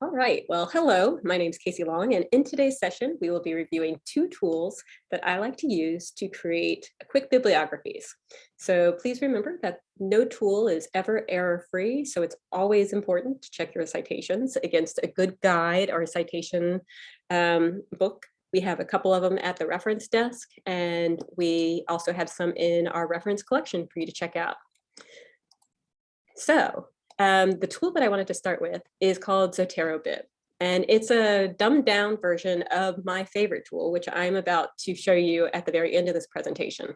All right, well, hello, my name is Casey Long, and in today's session, we will be reviewing two tools that I like to use to create quick bibliographies. So please remember that no tool is ever error-free, so it's always important to check your citations against a good guide or a citation um, book. We have a couple of them at the reference desk, and we also have some in our reference collection for you to check out. So um, the tool that I wanted to start with is called ZoteroBib. And it's a dumbed down version of my favorite tool, which I'm about to show you at the very end of this presentation.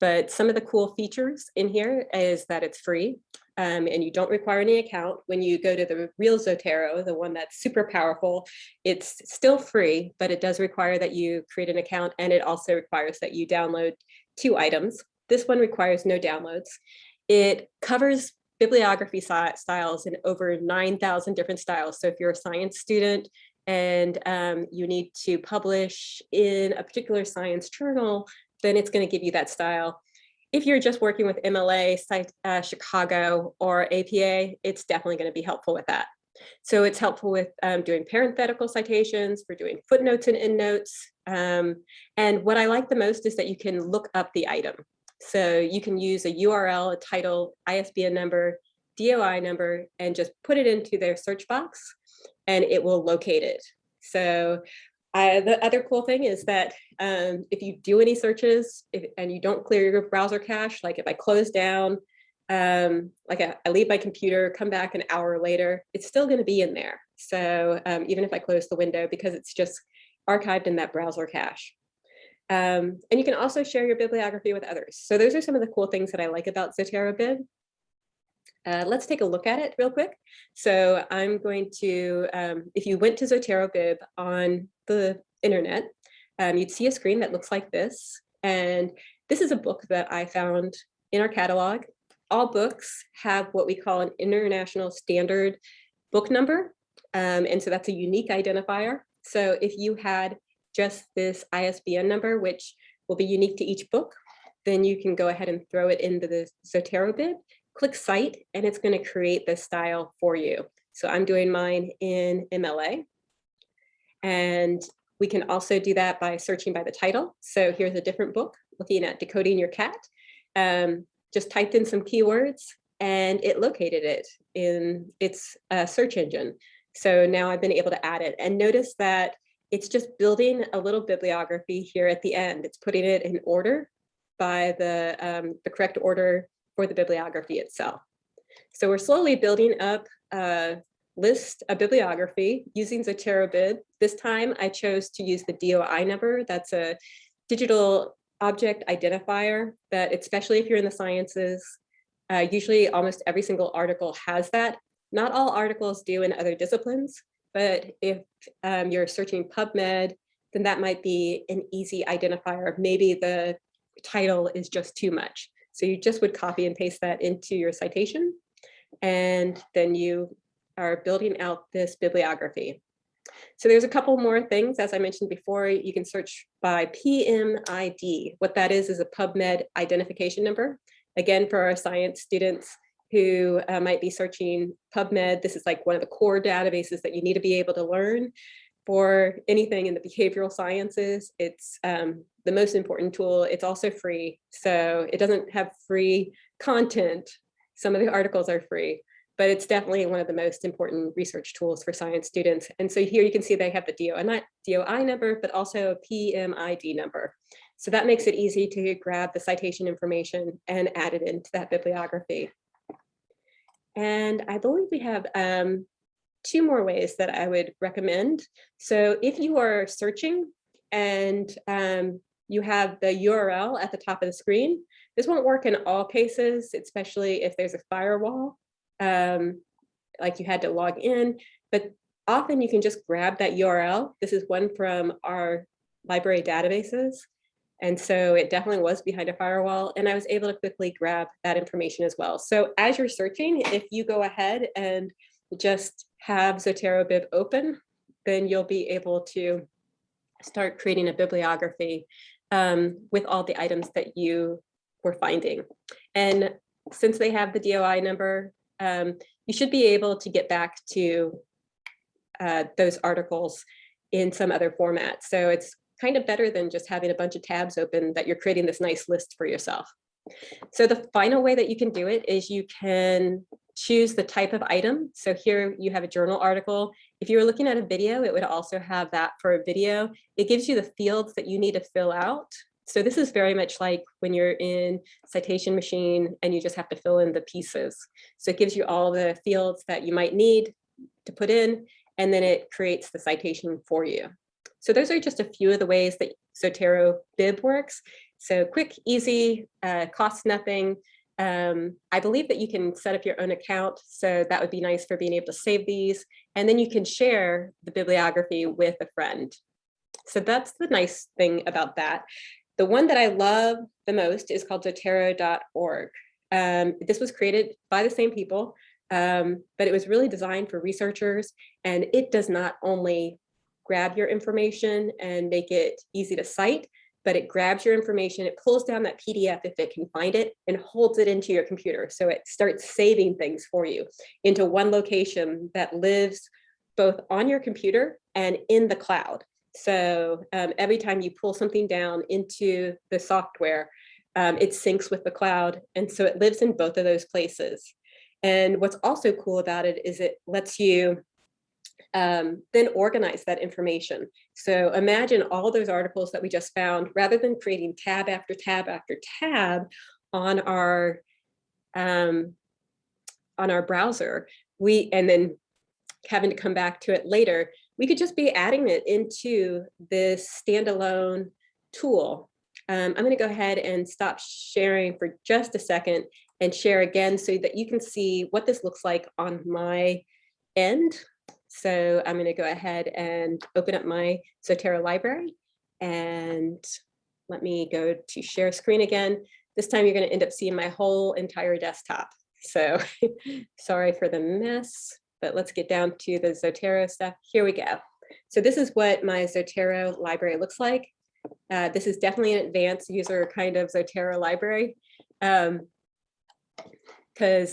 But some of the cool features in here is that it's free um, and you don't require any account. When you go to the real Zotero, the one that's super powerful, it's still free, but it does require that you create an account and it also requires that you download two items. This one requires no downloads. It covers bibliography styles in over 9,000 different styles. So if you're a science student and um, you need to publish in a particular science journal, then it's going to give you that style. If you're just working with MLA, uh, Chicago, or APA, it's definitely going to be helpful with that. So it's helpful with um, doing parenthetical citations, for doing footnotes and endnotes. Um, and what I like the most is that you can look up the item. So you can use a URL, a title, ISBN number, DOI number, and just put it into their search box and it will locate it. So the other cool thing is that um, if you do any searches if, and you don't clear your browser cache, like if I close down, um, like I, I, leave my computer, come back an hour later, it's still going to be in there. So um, even if I close the window, because it's just archived in that browser cache. Um, and you can also share your bibliography with others. So those are some of the cool things that I like about ZoteroBib. Uh, let's take a look at it real quick. So I'm going to, um, if you went to Zotero Bib on the internet, um, you'd see a screen that looks like this. And this is a book that I found in our catalog. All books have what we call an international standard book number. Um, and so that's a unique identifier. So if you had just this ISBN number, which will be unique to each book, then you can go ahead and throw it into the ZoteroBib, click cite, and it's going to create the style for you. So I'm doing mine in MLA. And we can also do that by searching by the title. So here's a different book looking at decoding your cat. Um, just typed in some keywords and it located it in its uh, search engine. So now I've been able to add it and notice that it's just building a little bibliography here at the end. It's putting it in order by the, um, the correct order for the bibliography itself. So we're slowly building up a list, a bibliography using ZoteroBib. This time I chose to use the DOI number. That's a digital object identifier that especially if you're in the sciences, uh, usually almost every single article has that. Not all articles do in other disciplines, but if um, you're searching PubMed, then that might be an easy identifier. Maybe the title is just too much. So you just would copy and paste that into your citation. And then you are building out this bibliography. So there's a couple more things, as I mentioned before, you can search by PMID. What that is, is a PubMed identification number. Again, for our science students, who uh, might be searching PubMed. This is like one of the core databases that you need to be able to learn for anything in the behavioral sciences. It's um, the most important tool. It's also free. So it doesn't have free content. Some of the articles are free, but it's definitely one of the most important research tools for science students. And so here you can see they have the DOI, not DOI number, but also a PMID number. So that makes it easy to grab the citation information and add it into that bibliography. And I believe we have um, two more ways that I would recommend. So if you are searching and um, you have the URL at the top of the screen, this won't work in all cases, especially if there's a firewall, um, like you had to log in, but often you can just grab that URL. This is one from our library databases. And so it definitely was behind a firewall and I was able to quickly grab that information as well. So as you're searching, if you go ahead and just have Zotero Bib open, then you'll be able to start creating a bibliography um, with all the items that you were finding. And since they have the DOI number, um, you should be able to get back to uh, those articles in some other format. So it's kind of better than just having a bunch of tabs open that you're creating this nice list for yourself. So the final way that you can do it is you can choose the type of item. So here you have a journal article. If you were looking at a video, it would also have that for a video. It gives you the fields that you need to fill out. So this is very much like when you're in citation machine and you just have to fill in the pieces. So it gives you all the fields that you might need to put in, and then it creates the citation for you. So those are just a few of the ways that Zotero Bib works. So quick, easy, uh, costs nothing. Um, I believe that you can set up your own account. So that would be nice for being able to save these. And then you can share the bibliography with a friend. So that's the nice thing about that. The one that I love the most is called Zotero.org. Um, this was created by the same people, um, but it was really designed for researchers and it does not only grab your information and make it easy to cite, but it grabs your information, it pulls down that PDF if it can find it and holds it into your computer. So it starts saving things for you into one location that lives both on your computer and in the cloud. So um, every time you pull something down into the software, um, it syncs with the cloud. And so it lives in both of those places. And what's also cool about it is it lets you um, then organize that information. So imagine all those articles that we just found, rather than creating tab after tab after tab on our um, on our browser, we and then having to come back to it later, we could just be adding it into this standalone tool. Um, I'm going to go ahead and stop sharing for just a second and share again so that you can see what this looks like on my end. So I'm going to go ahead and open up my Zotero library and let me go to share screen again. This time you're going to end up seeing my whole entire desktop. So sorry for the mess but let's get down to the Zotero stuff. Here we go. So this is what my Zotero library looks like. Uh, this is definitely an advanced user kind of Zotero library. Because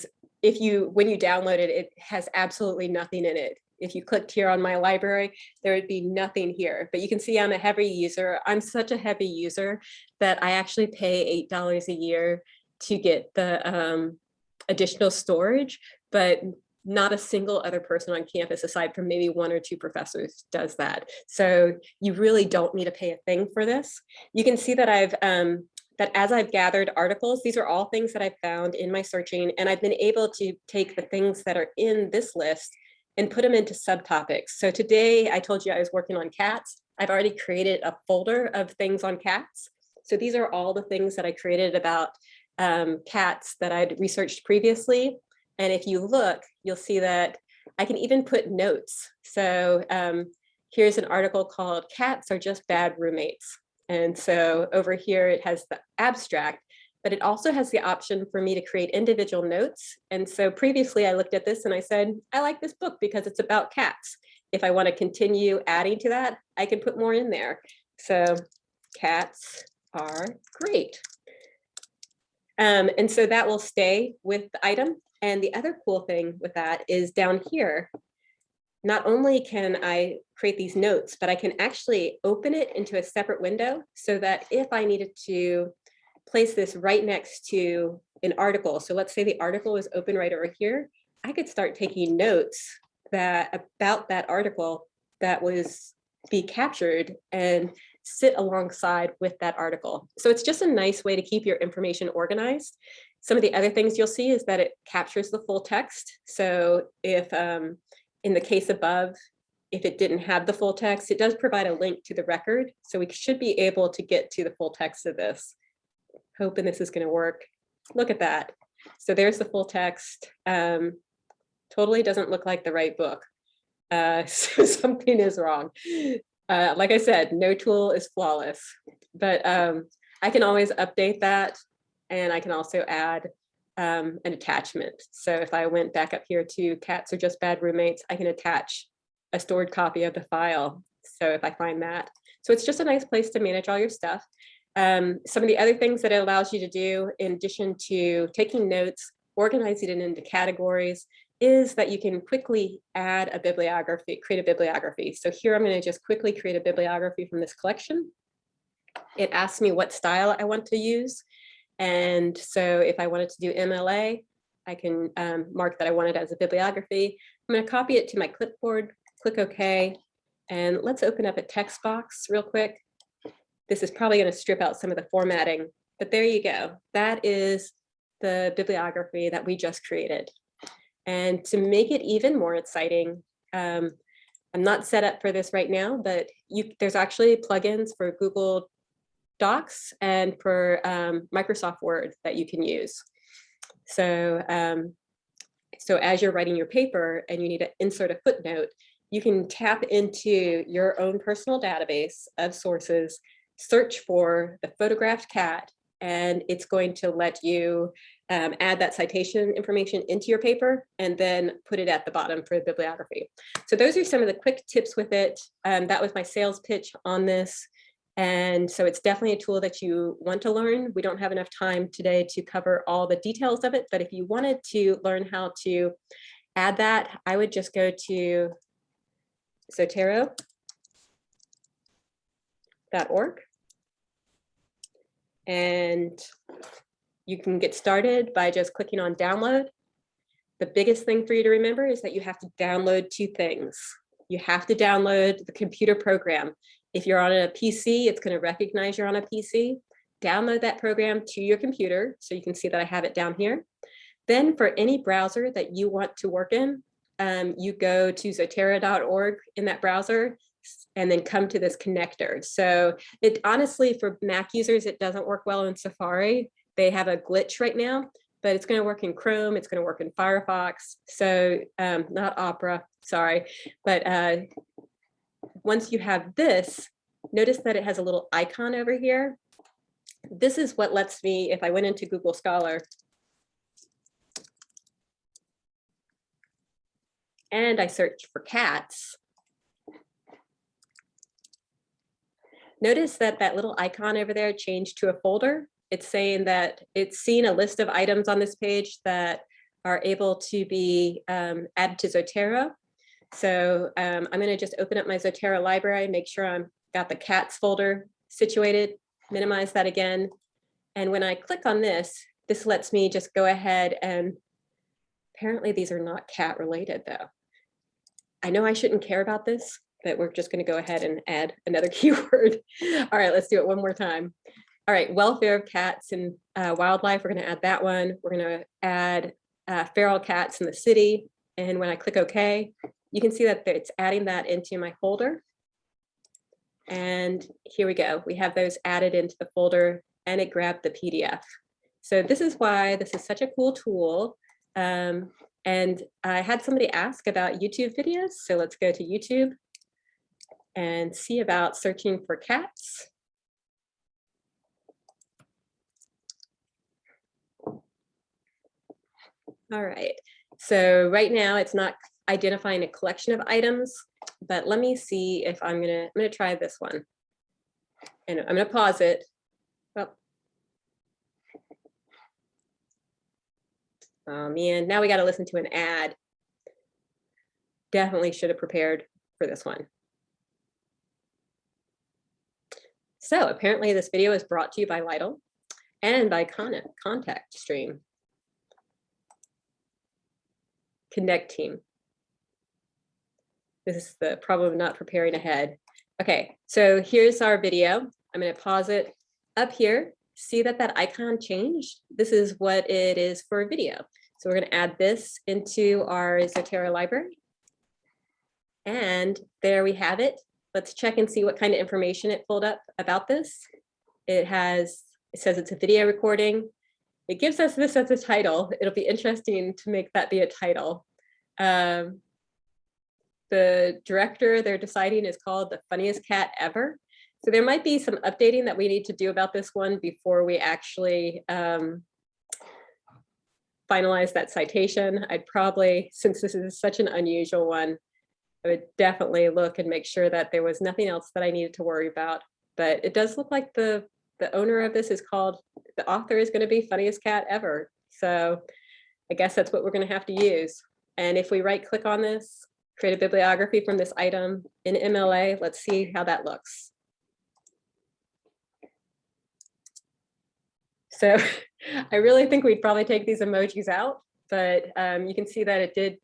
um, if you, when you download it, it has absolutely nothing in it. If you clicked here on my library, there would be nothing here, but you can see I'm a heavy user. I'm such a heavy user that I actually pay $8 a year to get the um, additional storage, but not a single other person on campus aside from maybe one or two professors does that. So you really don't need to pay a thing for this. You can see that I've um, that as I've gathered articles, these are all things that I've found in my searching and I've been able to take the things that are in this list and put them into subtopics. So today I told you I was working on cats. I've already created a folder of things on cats. So these are all the things that I created about um, cats that I'd researched previously. And if you look, you'll see that I can even put notes. So um, here's an article called Cats Are Just Bad Roommates. And so over here, it has the abstract, but it also has the option for me to create individual notes. And so previously I looked at this and I said, I like this book because it's about cats. If I want to continue adding to that, I can put more in there. So cats are great. Um, and so that will stay with the item. And the other cool thing with that is down here, not only can I create these notes, but I can actually open it into a separate window so that if I needed to place this right next to an article, so let's say the article is open right over here, I could start taking notes that about that article that was be captured and sit alongside with that article. So it's just a nice way to keep your information organized. Some of the other things you'll see is that it captures the full text. So if um, in the case above, if it didn't have the full text, it does provide a link to the record. So we should be able to get to the full text of this. Hoping this is gonna work. Look at that. So there's the full text. Um, totally doesn't look like the right book. Uh, so something is wrong. Uh, like I said, no tool is flawless, but um, I can always update that and I can also add um, an attachment. So if I went back up here to cats are just bad roommates, I can attach a stored copy of the file. So if I find that. So it's just a nice place to manage all your stuff. Um, some of the other things that it allows you to do in addition to taking notes, organizing it into categories is that you can quickly add a bibliography, create a bibliography. So here I'm going to just quickly create a bibliography from this collection. It asks me what style I want to use. And so if I wanted to do MLA, I can um, mark that I want it as a bibliography. I'm going to copy it to my clipboard, click OK, and let's open up a text box real quick. This is probably going to strip out some of the formatting, but there you go. That is the bibliography that we just created. And to make it even more exciting, um, I'm not set up for this right now, but you, there's actually plugins for Google Docs and for um, Microsoft Word that you can use. So, um, so as you're writing your paper and you need to insert a footnote, you can tap into your own personal database of sources, search for the photographed cat, and it's going to let you um, add that citation information into your paper and then put it at the bottom for the bibliography. So those are some of the quick tips with it. Um, that was my sales pitch on this. And so it's definitely a tool that you want to learn. We don't have enough time today to cover all the details of it, but if you wanted to learn how to add that, I would just go to zotero.org and you can get started by just clicking on download. The biggest thing for you to remember is that you have to download two things. You have to download the computer program. If you're on a PC, it's going to recognize you're on a PC. Download that program to your computer so you can see that I have it down here. Then for any browser that you want to work in, um, you go to zotero.org in that browser and then come to this connector. So it honestly, for Mac users, it doesn't work well in Safari. They have a glitch right now, but it's going to work in Chrome. It's going to work in Firefox. So um, not Opera, sorry. But uh, once you have this, notice that it has a little icon over here. This is what lets me, if I went into Google Scholar, and I search for cats, notice that that little icon over there changed to a folder. It's saying that it's seen a list of items on this page that are able to be um, added to Zotero. So um, I'm going to just open up my Zotero library, make sure I'm got the cats folder situated, minimize that again. And when I click on this, this lets me just go ahead and apparently these are not cat related though. I know I shouldn't care about this, but we're just going to go ahead and add another keyword. All right, let's do it one more time. All right, welfare of cats and uh, wildlife, we're going to add that one. We're going to add uh, feral cats in the city. And when I click OK, you can see that it's adding that into my folder. And here we go. We have those added into the folder and it grabbed the PDF. So this is why this is such a cool tool. Um, and I had somebody ask about YouTube videos. So let's go to YouTube and see about searching for cats. All right, so right now it's not identifying a collection of items, but let me see if I'm gonna, I'm gonna try this one. And I'm gonna pause it. Oh. Um, oh man, now we gotta listen to an ad. Definitely should have prepared for this one. So apparently this video is brought to you by Lytle and by Con Contact Stream. Connecteam. This is the problem of not preparing ahead. Okay, so here's our video. I'm going to pause it up here. See that that icon changed? This is what it is for a video. So we're going to add this into our Zotero library. And there we have it. Let's check and see what kind of information it pulled up about this. It has, it says it's a video recording. It gives us this as a title. It'll be interesting to make that be a title. Um, the director they're deciding is called the funniest cat ever. So there might be some updating that we need to do about this one before we actually um, finalize that citation. I'd probably, since this is such an unusual one, I would definitely look and make sure that there was nothing else that I needed to worry about. But it does look like the, the owner of this is called, the author is going to be funniest cat ever. So I guess that's what we're gonna have to use. And if we right click on this, create a bibliography from this item in MLA, let's see how that looks. So I really think we'd probably take these emojis out, but um, you can see that it did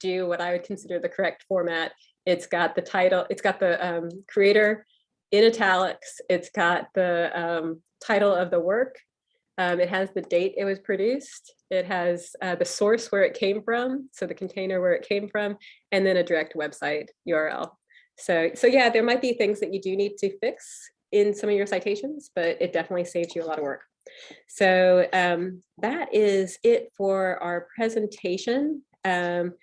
do what I would consider the correct format. It's got the title, it's got the um, creator in italics, it's got the um, title of the work, um, it has the date it was produced, it has uh, the source where it came from, so the container where it came from, and then a direct website URL. So, so yeah, there might be things that you do need to fix in some of your citations, but it definitely saves you a lot of work. So um, that is it for our presentation. Um,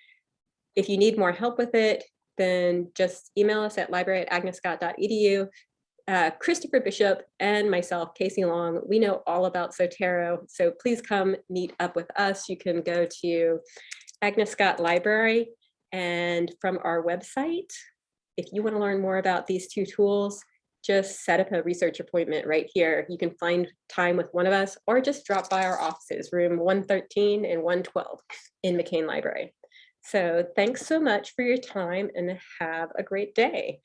if you need more help with it, then just email us at library at agnescott.edu. Uh, Christopher Bishop and myself, Casey Long, we know all about Zotero, so please come meet up with us. You can go to Agnes Scott Library and from our website, if you want to learn more about these two tools, just set up a research appointment right here. You can find time with one of us or just drop by our offices, room 113 and 112 in McCain Library. So thanks so much for your time and have a great day.